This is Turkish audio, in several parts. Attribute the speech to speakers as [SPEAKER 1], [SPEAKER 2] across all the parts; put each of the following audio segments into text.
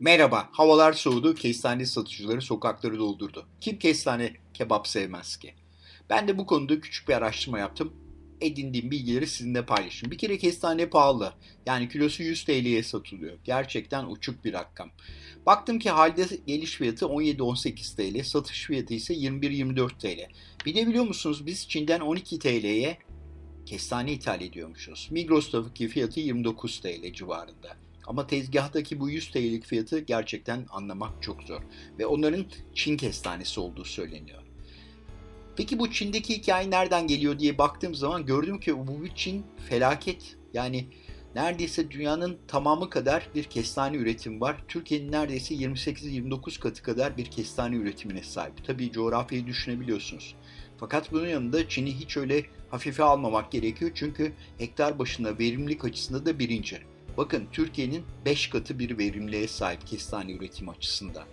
[SPEAKER 1] Merhaba, havalar soğudu, kestane satıcıları sokakları doldurdu. Kim kestane kebap sevmez ki? Ben de bu konuda küçük bir araştırma yaptım. Edindiğim bilgileri sizinle paylaşayım. Bir kere kestane pahalı. Yani kilosu 100 TL'ye satılıyor. Gerçekten uçuk bir rakam. Baktım ki halde geliş fiyatı 17-18 TL, satış fiyatı ise 21-24 TL. Bir de biliyor musunuz biz Çin'den 12 TL'ye kestane ithal ediyormuşuz. Migros'taki fiyatı 29 TL civarında. Ama tezgahtaki bu 100 TL'lik fiyatı gerçekten anlamak çok zor. Ve onların Çin kestanesi olduğu söyleniyor. Peki bu Çin'deki hikaye nereden geliyor diye baktığım zaman gördüm ki bu Çin felaket. Yani neredeyse dünyanın tamamı kadar bir kestane üretimi var. Türkiye'nin neredeyse 28-29 katı kadar bir kestane üretimine sahip. Tabii coğrafyayı düşünebiliyorsunuz. Fakat bunun yanında Çin'i hiç öyle hafife almamak gerekiyor. Çünkü hektar başına verimlilik açısında da birinci. Bakın Türkiye'nin 5 katı bir verimliliğe sahip kestane üretimi açısından.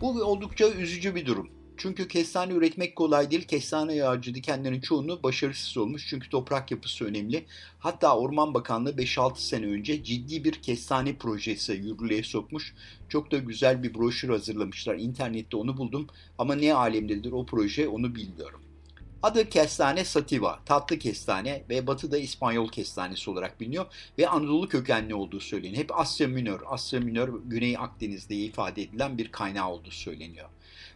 [SPEAKER 1] Bu oldukça üzücü bir durum. Çünkü kestane üretmek kolay değil. Kestane ağacı dikenlerin çoğunu başarısız olmuş. Çünkü toprak yapısı önemli. Hatta Orman Bakanlığı 5-6 sene önce ciddi bir kestane projesi yürürlüğe sokmuş. Çok da güzel bir broşür hazırlamışlar. İnternette onu buldum. Ama ne alemdedir o proje onu bilmiyorum. Adı kestane sativa, tatlı kestane ve batıda İspanyol kestanesi olarak biliniyor ve Anadolu kökenli olduğu söyleniyor. Hep Asya Minör, Asya Minör Güney Akdeniz'de ifade edilen bir kaynağı olduğu söyleniyor.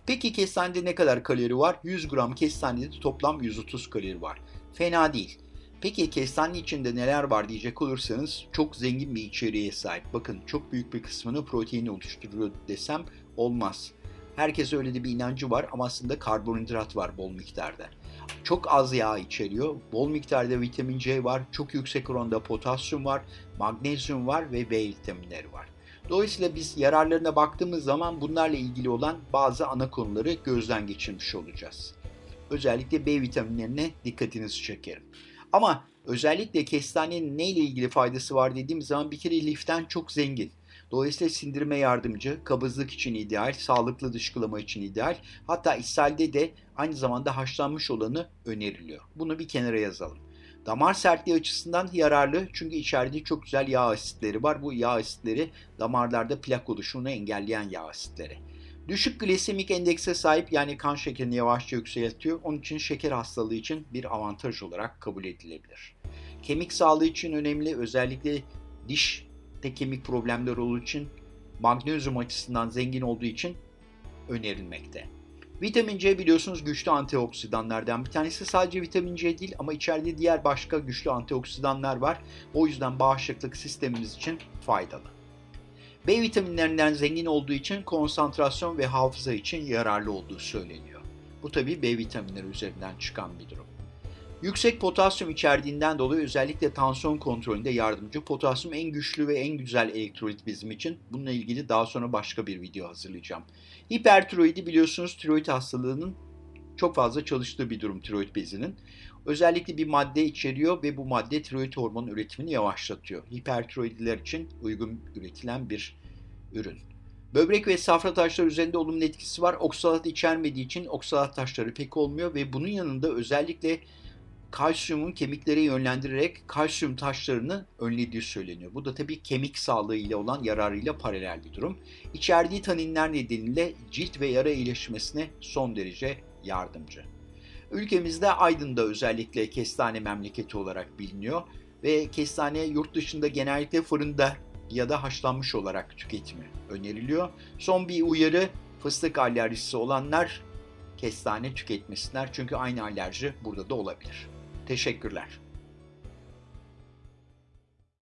[SPEAKER 1] Peki kestanede ne kadar kalori var? 100 gram kestanede toplam 130 kalori var. Fena değil. Peki kestane içinde neler var diyecek olursanız çok zengin bir içeriğe sahip. Bakın çok büyük bir kısmını protein oluşturuyor desem olmaz. Herkes öyle de bir inancı var ama aslında karbonhidrat var bol miktarda. Çok az yağ içeriyor. Bol miktarda vitamin C var. Çok yüksek oranda potasyum var. Magnezyum var ve B vitaminleri var. Dolayısıyla biz yararlarına baktığımız zaman bunlarla ilgili olan bazı ana konuları gözden geçirmiş olacağız. Özellikle B vitaminlerine dikkatinizi çekerim. Ama özellikle kestanenin neyle ilgili faydası var dediğim zaman bir kere liften çok zengin. Dolayısıyla sindirime yardımcı, kabızlık için ideal, sağlıklı dışkılama için ideal. Hatta ishalde de aynı zamanda haşlanmış olanı öneriliyor. Bunu bir kenara yazalım. Damar sertliği açısından yararlı çünkü içeride çok güzel yağ asitleri var. Bu yağ asitleri damarlarda plak oluşumunu engelleyen yağ asitleri. Düşük glisemik endekse sahip yani kan şekerini yavaşça yükseltiyor. Onun için şeker hastalığı için bir avantaj olarak kabul edilebilir. Kemik sağlığı için önemli özellikle diş de kemik problemleri olduğu için magnezyum açısından zengin olduğu için önerilmekte. Vitamin C biliyorsunuz güçlü antioksidanlardan bir tanesi. Sadece vitamin C değil ama içeride diğer başka güçlü antioksidanlar var. O yüzden bağışıklık sistemimiz için faydalı. B vitaminlerinden zengin olduğu için konsantrasyon ve hafıza için yararlı olduğu söyleniyor. Bu tabi B vitaminleri üzerinden çıkan bir durum. Yüksek potasyum içerdiğinden dolayı özellikle tansiyon kontrolünde yardımcı. Potasyum en güçlü ve en güzel elektrolit bizim için. Bununla ilgili daha sonra başka bir video hazırlayacağım. Hipertiroidi biliyorsunuz tiroid hastalığının çok fazla çalıştığı bir durum tiroid bezinin. Özellikle bir madde içeriyor ve bu madde tiroid hormonu üretimini yavaşlatıyor. Hipertiroidiler için uygun üretilen bir ürün. Böbrek ve safra taşları üzerinde olumlu etkisi var. Oksalat içermediği için oksalat taşları pek olmuyor ve bunun yanında özellikle kalsiyumun kemiklere yönlendirerek kalsiyum taşlarını önlediği söyleniyor. Bu da tabii kemik sağlığı ile olan yararıyla paralel bir durum. İçerdiği taninler nedeniyle cilt ve yara iyileşmesine son derece yardımcı. Ülkemizde Aydın'da özellikle kestane memleketi olarak biliniyor ve kestane yurt dışında genellikle fırında ya da haşlanmış olarak tüketimi öneriliyor. Son bir uyarı fıstık alerjisi olanlar kestane tüketmesinler çünkü aynı alerji burada da olabilir. Teşekkürler.